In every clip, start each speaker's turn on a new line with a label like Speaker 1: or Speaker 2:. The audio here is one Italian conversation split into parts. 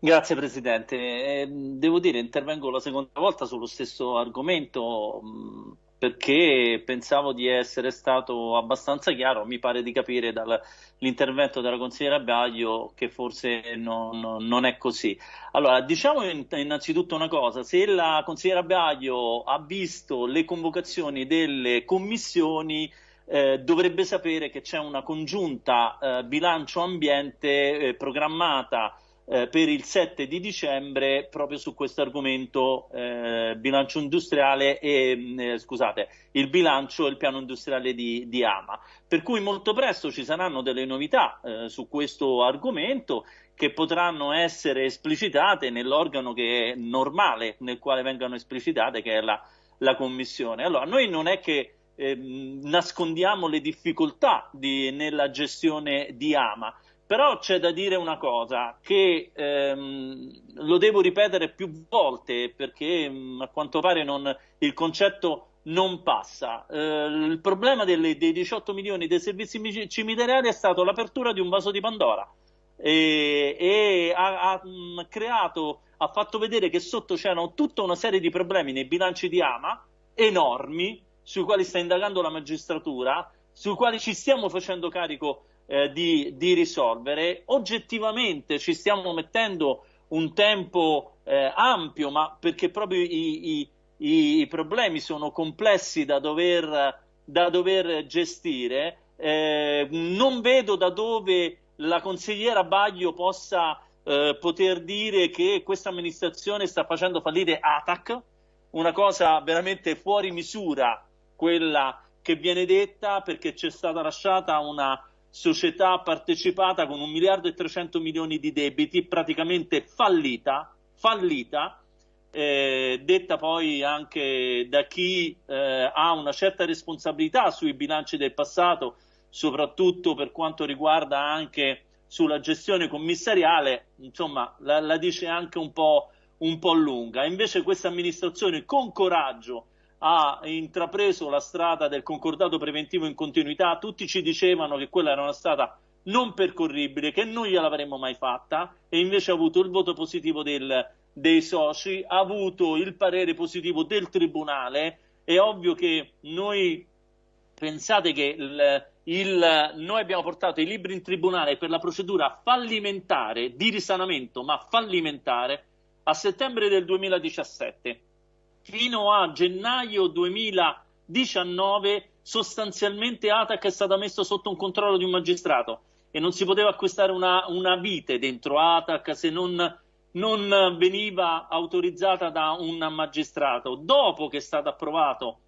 Speaker 1: Grazie Presidente. Eh, devo dire, intervengo la seconda volta sullo stesso argomento mh, perché pensavo di essere stato abbastanza chiaro, mi pare di capire dall'intervento della consigliera Baglio che forse non, non è così. Allora, diciamo innanzitutto una cosa, se la consigliera Baglio ha visto le convocazioni delle commissioni, eh, dovrebbe sapere che c'è una congiunta eh, bilancio ambiente eh, programmata eh, per il 7 di dicembre proprio su questo argomento eh, bilancio industriale e mm, eh, scusate, il bilancio e il piano industriale di, di, Ama. Per cui molto presto ci saranno delle novità eh, su questo argomento che potranno essere esplicitate nell'organo che è normale nel quale vengano esplicitate, che è la, la Commissione. Allora, noi non è che eh, nascondiamo le difficoltà di, nella gestione di Ama, però c'è da dire una cosa, che ehm, lo devo ripetere più volte perché mh, mm, a quanto pare non, il concetto non passa. Eh, il problema delle, dei 18 milioni dei servizi cimiteriali è stato l'apertura di un vaso di Pandora e, e ha, ha, mm, creato, ha fatto vedere che sotto c'erano tutta una serie di problemi nei bilanci di Ama, enormi, sui quali sta indagando la magistratura, sui quali ci stiamo facendo carico eh, di, di, risolvere. Oggettivamente ci stiamo mettendo un tempo eh, ampio, ma perché proprio i, i, i, problemi sono complessi da dover, da dover gestire. Eh, non vedo da dove la consigliera Baglio possa eh, poter dire che questa amministrazione sta facendo fallire ATAC, una cosa veramente fuori misura quella che viene detta perché c'è stata lasciata una società partecipata con un miliardo e 300 milioni di debiti, praticamente fallita, fallita eh, detta poi anche da chi eh, ha una certa responsabilità sui bilanci del passato, soprattutto per quanto riguarda anche sulla gestione commissariale, insomma la, la dice anche un po', un po' lunga. Invece questa amministrazione con coraggio ha intrapreso la strada del concordato preventivo in continuità, tutti ci dicevano che quella era una strada non percorribile, che non gliel'avremmo mai fatta e invece ha avuto il voto positivo del, dei soci, ha avuto il parere positivo del Tribunale, è ovvio che noi pensate che il, il, noi abbiamo portato i libri in Tribunale per la procedura fallimentare di risanamento, ma fallimentare, a settembre del 2017 fino a gennaio 2019 sostanzialmente ATAC è stata messa sotto un controllo di un magistrato e non si poteva acquistare una, una vite dentro ATAC se non, non veniva autorizzata da un magistrato. Dopo che è stato approvato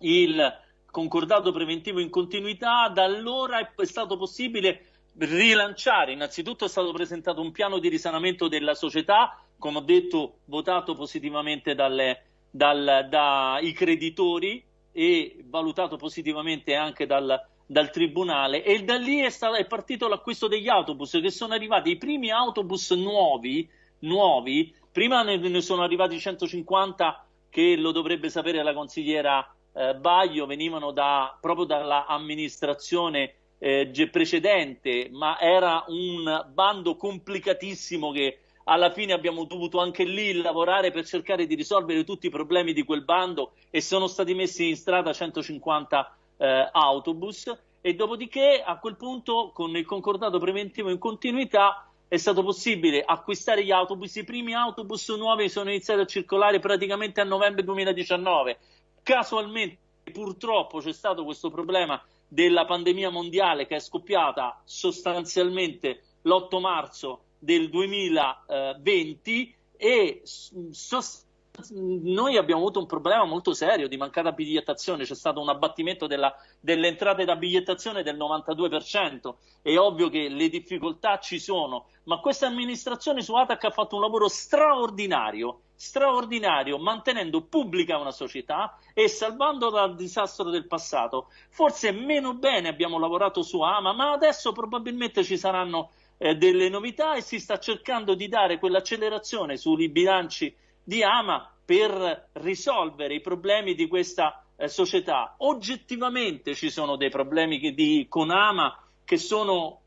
Speaker 1: il concordato preventivo in continuità, da allora è stato possibile rilanciare. Innanzitutto è stato presentato un piano di risanamento della società, come ho detto, votato positivamente dalle, dal, dai creditori e valutato positivamente anche dal, dal Tribunale. E da lì è, stato, è partito l'acquisto degli autobus che sono arrivati i primi autobus nuovi, nuovi. Prima ne, ne sono arrivati 150 che lo dovrebbe sapere la consigliera eh, Baglio, venivano da, proprio dall'amministrazione eh, precedente, ma era un bando complicatissimo che alla fine abbiamo dovuto anche lì lavorare per cercare di risolvere tutti i problemi di quel bando e sono stati messi in strada 150 eh, autobus. E dopodiché a quel punto con il concordato preventivo in continuità è stato possibile acquistare gli autobus, i primi autobus nuovi sono iniziati a circolare praticamente a novembre 2019, casualmente purtroppo c'è stato questo problema della pandemia mondiale che è scoppiata sostanzialmente l'8 marzo del 2020 e sost- noi abbiamo avuto un problema molto serio di mancata bigliettazione, c'è stato un abbattimento della, delle entrate da bigliettazione del 92%, è ovvio che le difficoltà ci sono, ma questa amministrazione su ATAC ha fatto un lavoro straordinario, straordinario, mantenendo pubblica una società e salvando dal disastro del passato. Forse meno bene abbiamo lavorato su AMA, ma adesso probabilmente ci saranno eh, delle novità e si sta cercando di dare quell'accelerazione sui bilanci di Ama per risolvere i problemi di questa eh, società. Oggettivamente ci sono dei problemi di, con Ama che sono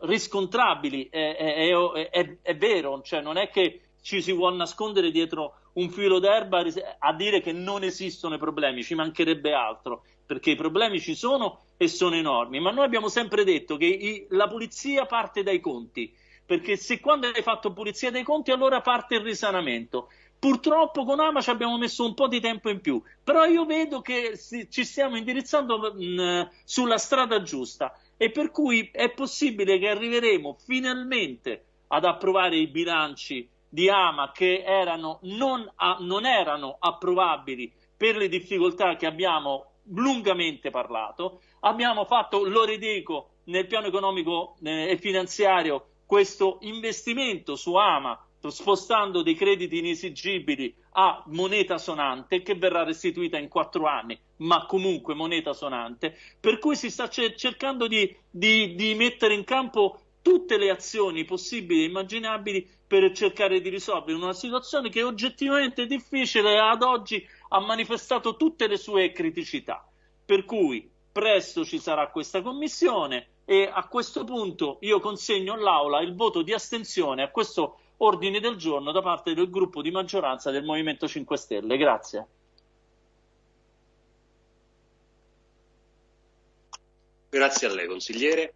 Speaker 1: riscontrabili, è, è, è, è, vero, cioè non è che ci si vuole nascondere dietro un filo d'erba a dire che non esistono i problemi, ci mancherebbe altro, perché i problemi ci sono e sono enormi, ma noi abbiamo sempre detto che i, la pulizia parte dai conti, perché se quando hai fatto pulizia dei conti allora parte il risanamento. Purtroppo con Ama ci abbiamo messo un po' di tempo in più, però io vedo che ci stiamo indirizzando mh, sulla strada giusta e per cui è possibile che arriveremo finalmente ad approvare i bilanci di Ama che erano, non, a, non erano approvabili per le difficoltà che abbiamo lungamente parlato. Abbiamo fatto, lo ridico, nel piano economico eh, e finanziario questo investimento su Ama spostando dei crediti inesigibili a moneta sonante che verrà restituita in quattro anni, ma comunque moneta sonante, per cui si sta cercando di, di, di mettere in campo tutte le azioni possibili e immaginabili per cercare di risolvere una situazione che oggettivamente è difficile e ad oggi ha manifestato tutte le sue criticità. Per cui presto ci sarà questa commissione e a questo punto io consegno all'Aula il voto di astensione a questo ordine del giorno da parte del gruppo di maggioranza del Movimento 5 Stelle. Grazie.
Speaker 2: Grazie a lei, consigliere.